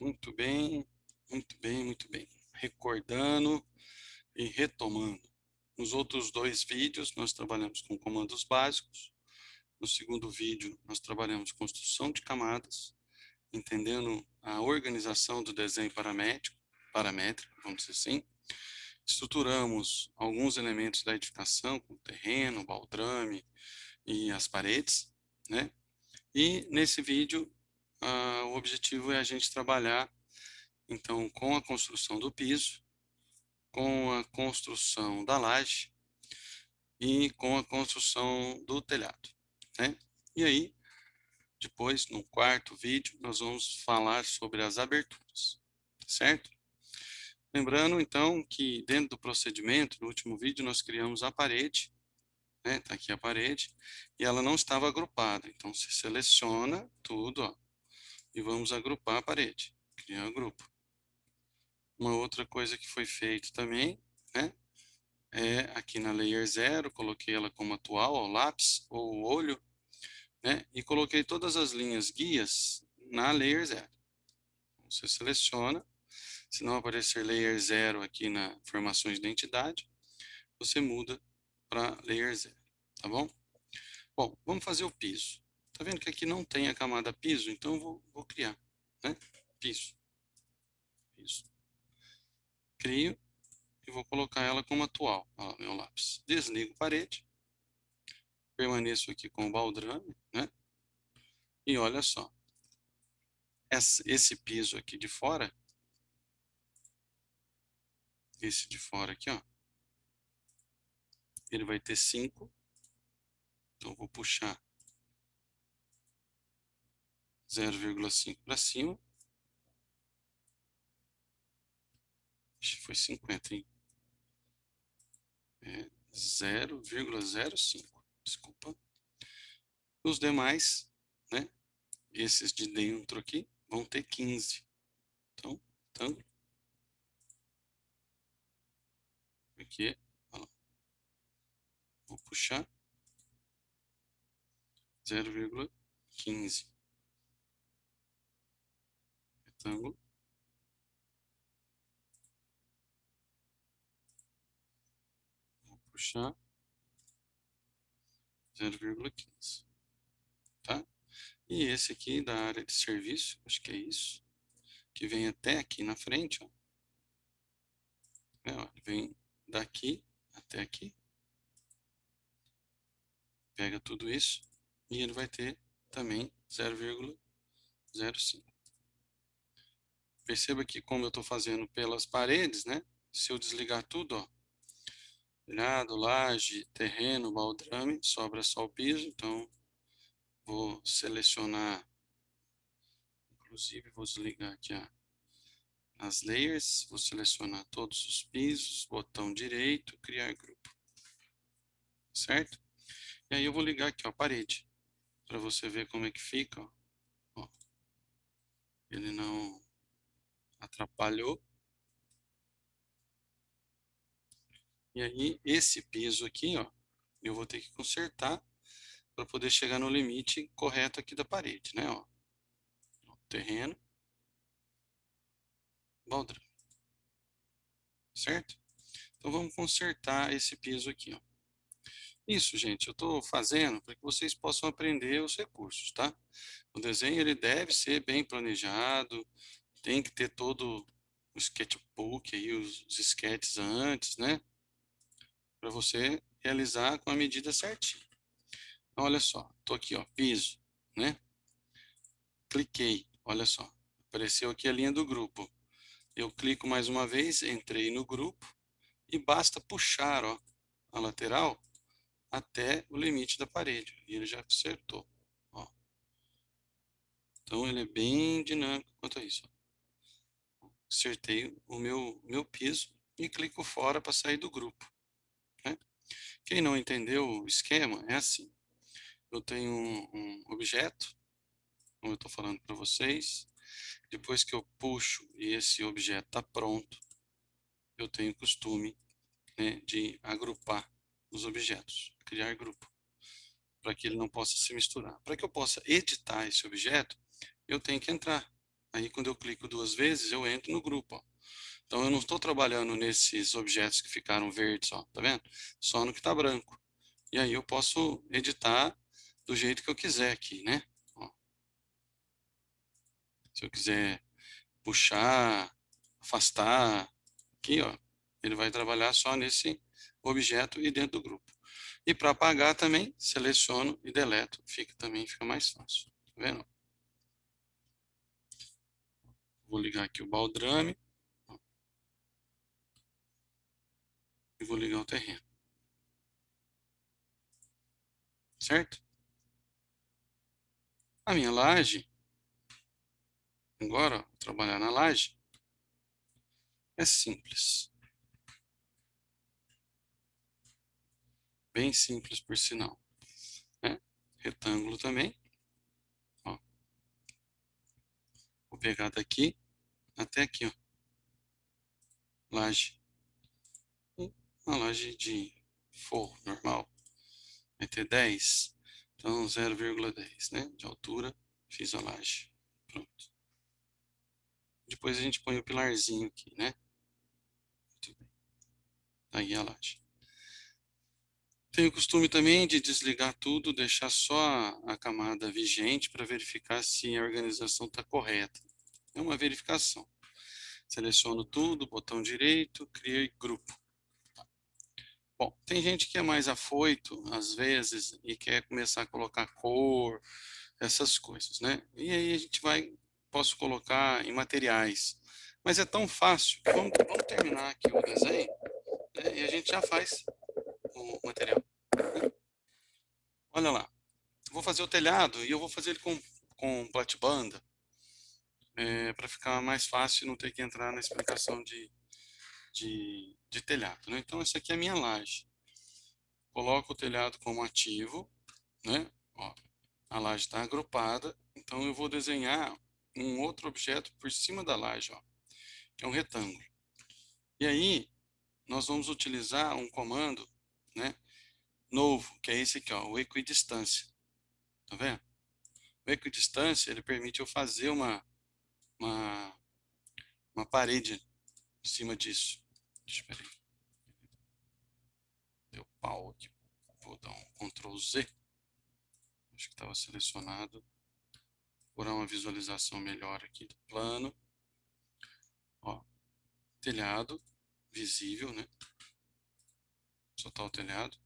Muito bem, muito bem, muito bem. Recordando e retomando. Nos outros dois vídeos, nós trabalhamos com comandos básicos. No segundo vídeo, nós trabalhamos construção de camadas, entendendo a organização do desenho paramétrico, paramétrico, vamos dizer assim. Estruturamos alguns elementos da edificação, como terreno, baldrame e as paredes, né? E nesse vídeo, uh, o objetivo é a gente trabalhar, então, com a construção do piso, com a construção da laje e com a construção do telhado, né? E aí, depois, no quarto vídeo, nós vamos falar sobre as aberturas, certo? Lembrando, então, que dentro do procedimento, no último vídeo, nós criamos a parede, né? Tá aqui a parede, e ela não estava agrupada. Então, se seleciona tudo, ó, e vamos agrupar a parede, criar grupo. Uma outra coisa que foi feito também, né, é aqui na layer 0, coloquei ela como atual, ó, lápis ou olho, né, e coloquei todas as linhas guias na layer 0. Você seleciona, se não aparecer layer 0 aqui na formações de identidade, você muda para layer 0, tá bom? Bom, vamos fazer o piso. Tá vendo que aqui não tem a camada piso, então eu vou, vou criar, né? Piso. Piso. Crio e vou colocar ela como atual, ó, meu lápis. Desligo parede. Permaneço aqui com o baldrame, né? E olha só. Esse piso aqui de fora, esse de fora aqui, ó, ele vai ter 5. Então, vou puxar 0,5 para cima. Ixi, foi 50, hein? É 0,05, desculpa. Os demais, né? Esses de dentro aqui vão ter 15. Então, então aqui, vou puxar 0,15 retângulo. Vou puxar 0,15. Tá? E esse aqui da área de serviço, acho que é isso, que vem até aqui na frente, ó. É, ó, vem daqui até aqui. Pega tudo isso e ele vai ter também 0,05. Perceba que como eu estou fazendo pelas paredes, né? Se eu desligar tudo, ó, telhado, laje, terreno, baldrame, sobra só o piso, então vou selecionar, inclusive vou desligar aqui as layers, vou selecionar todos os pisos, botão direito, criar grupo, certo? E aí eu vou ligar aqui ó, a parede, para você ver como é que fica, ó. ó. Ele não atrapalhou. E aí, esse piso aqui, ó, eu vou ter que consertar para poder chegar no limite correto aqui da parede, né, ó. Terreno. Baldrame. Certo? Então, vamos consertar esse piso aqui, ó. Isso, gente, eu estou fazendo para que vocês possam aprender os recursos, tá? O desenho, ele deve ser bem planejado, tem que ter todo o sketchbook aí, os, os sketches antes, né? Para você realizar com a medida certinha. Então, olha só, tô aqui, ó, piso, né? Cliquei, olha só, apareceu aqui a linha do grupo. Eu clico mais uma vez, entrei no grupo e basta puxar, ó, a lateral até o limite da parede. E ele já acertou, ó. Então, ele é bem dinâmico quanto a isso, ó acertei o meu, meu piso e clico fora para sair do grupo. Né? Quem não entendeu o esquema, é assim. Eu tenho um, um objeto, como eu estou falando para vocês. Depois que eu puxo e esse objeto está pronto, eu tenho costume né, de agrupar os objetos, criar grupo, para que ele não possa se misturar. Para que eu possa editar esse objeto, eu tenho que entrar Aí quando eu clico duas vezes, eu entro no grupo, ó. Então eu não estou trabalhando nesses objetos que ficaram verdes, ó, tá vendo? Só no que está branco. E aí eu posso editar do jeito que eu quiser aqui, né? Ó. Se eu quiser puxar, afastar, aqui, ó, ele vai trabalhar só nesse objeto e dentro do grupo. E para apagar também, seleciono e deleto, fica também fica mais fácil. Tá vendo? Vou ligar aqui o baldrame. E vou ligar o terreno. Certo? A minha laje, agora, vou trabalhar na laje, é simples. Bem simples, por sinal. Né? Retângulo também. Ó. Vou pegar daqui até aqui, ó. Laje. Uma laje de forro normal. Vai ter 10. Então, 0,10, né? De altura, fiz a laje. Pronto. Depois a gente põe o pilarzinho aqui, né? Muito bem. Aí a laje. Tenho o costume também de desligar tudo, deixar só a camada vigente para verificar se a organização está correta. É uma verificação. Seleciono tudo, botão direito, criei grupo. Bom, tem gente que é mais afoito, às vezes, e quer começar a colocar cor, essas coisas, né? E aí a gente vai, posso colocar em materiais. Mas é tão fácil, vamos, vamos terminar aqui o desenho, né? e a gente já faz o material. Olha lá, vou fazer o telhado e eu vou fazer ele com, com platibanda, é, para ficar mais fácil e não ter que entrar na explicação de, de, de telhado. Né? Então, essa aqui é a minha laje. Coloco o telhado como ativo, né? Ó, a laje está agrupada, então eu vou desenhar um outro objeto por cima da laje, ó, que é um retângulo. E aí, nós vamos utilizar um comando né, novo, que é esse aqui, ó, o equidistância. Tá vendo? O equidistância, ele permite eu fazer uma, uma, uma parede em cima disso. Eu ver. Deu pau aqui. Vou dar um Ctrl Z. Acho que estava selecionado. Vou dar uma visualização melhor aqui do plano. Ó, telhado visível, né? Soltar o telhado.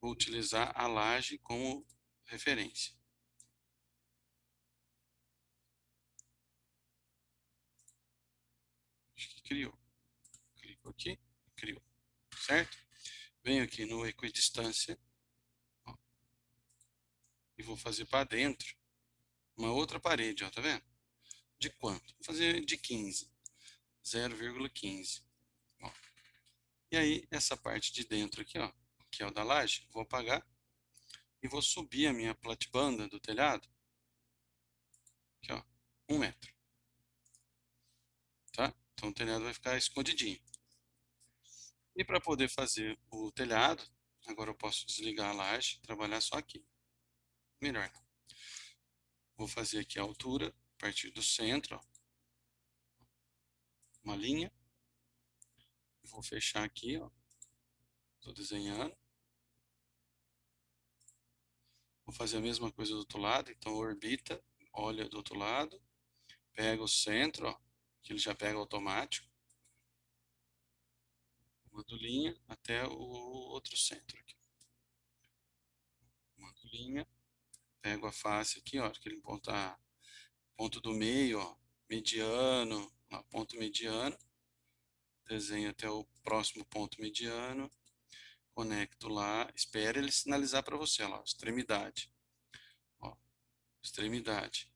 Vou utilizar a laje como referência. Acho que criou. Clico aqui, criou. Certo? Venho aqui no equidistância. Ó, e vou fazer para dentro uma outra parede, ó, tá vendo? De quanto? Vou fazer de 15. 0,15. E aí, essa parte de dentro aqui, ó, que é o da laje, vou apagar e vou subir a minha platibanda do telhado, aqui ó, um metro. Tá? Então o telhado vai ficar escondidinho. E para poder fazer o telhado, agora eu posso desligar a laje, trabalhar só aqui. Melhor. Vou fazer aqui a altura, a partir do centro, ó, uma linha. Vou fechar aqui, ó. Estou desenhando. Vou fazer a mesma coisa do outro lado, então orbita, olha do outro lado, pega o centro, ó, que ele já pega automático. Mando linha até o outro centro aqui. Mando linha, pego a face aqui, ó, que ele ponta ponto do meio, ó, mediano, ó, ponto mediano. Desenho até o próximo ponto mediano conecto lá, espere ele sinalizar para você, lá, extremidade. Ó, extremidade.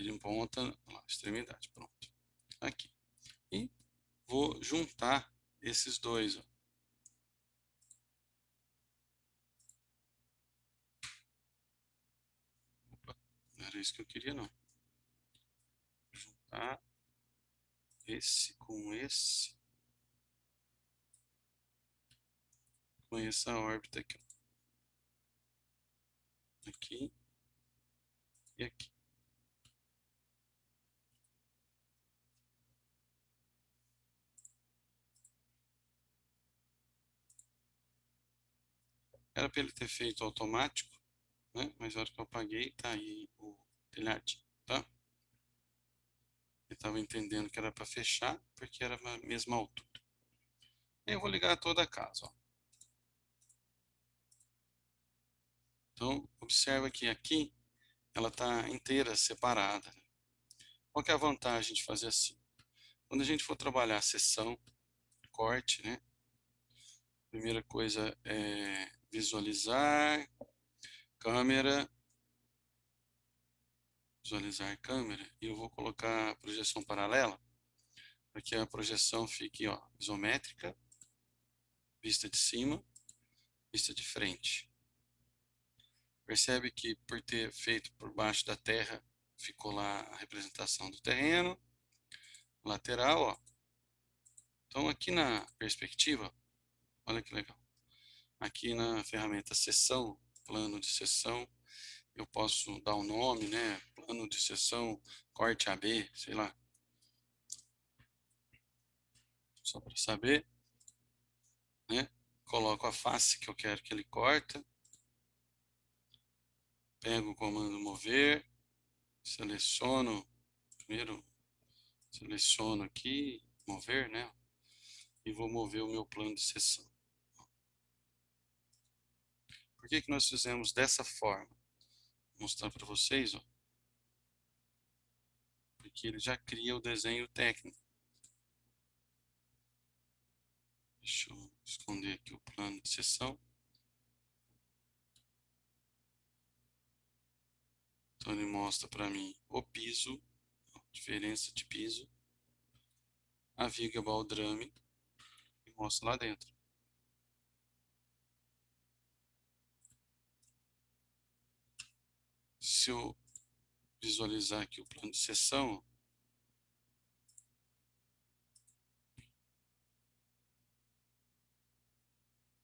Ele ponta, lá, extremidade, pronto. Aqui. E vou juntar esses dois, ó. Opa, não era isso que eu queria, não. Juntar esse com esse. com essa órbita aqui. Aqui e aqui. Era para ele ter feito automático, né? Mas na hora que eu apaguei, tá aí o telhadinho, tá? Ele estava entendendo que era para fechar, porque era a mesma altura. Eu vou ligar toda a casa, ó. Então, observa que aqui ela está inteira separada. Qual é a vantagem de fazer assim? Quando a gente for trabalhar a seção, corte, né? Primeira coisa é visualizar, câmera, visualizar câmera, e eu vou colocar projeção paralela, para que a projeção fique ó, isométrica, vista de cima, vista de frente. Percebe que por ter feito por baixo da terra, ficou lá a representação do terreno, lateral, ó. Então aqui na perspectiva, olha que legal. Aqui na ferramenta seção, plano de seção, eu posso dar o um nome, né? Plano de seção, corte AB, sei lá. Só para saber, né? Coloco a face que eu quero que ele corta. Pego o comando mover, seleciono, primeiro seleciono aqui, mover, né? E vou mover o meu plano de sessão. Por que, que nós fizemos dessa forma? Vou mostrar para vocês, ó. Porque ele já cria o desenho técnico. Deixa eu esconder aqui o plano de sessão. Então ele mostra para mim o piso, diferença de piso, a viga baldrame e mostra lá dentro. Se eu visualizar aqui o plano de seção,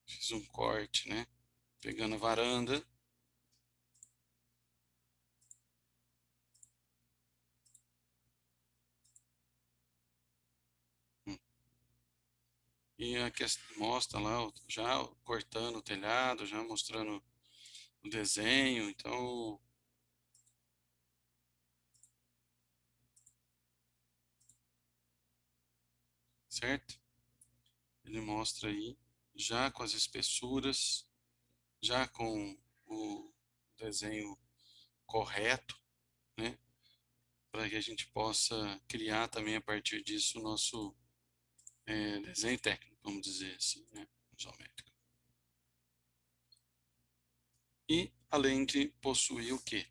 fiz um corte, né? Pegando a varanda. E a questão, mostra lá, já cortando o telhado, já mostrando o desenho, então... Certo? Ele mostra aí, já com as espessuras, já com o desenho correto, né? Para que a gente possa criar também a partir disso o nosso é, desenho técnico, vamos dizer assim, né, isométrico. E além de possuir o que?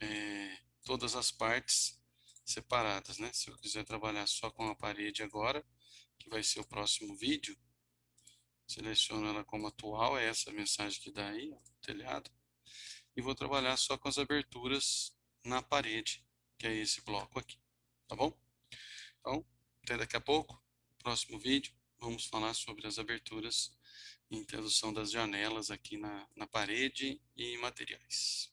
É, todas as partes separadas, né? Se eu quiser trabalhar só com a parede agora, que vai ser o próximo vídeo, seleciono ela como atual, é essa mensagem que dá aí, ó, telhado, e vou trabalhar só com as aberturas na parede, que é esse bloco aqui, tá bom? Então, até daqui a pouco próximo vídeo, vamos falar sobre as aberturas e introdução das janelas aqui na, na parede e materiais.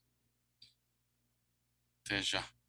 Até já!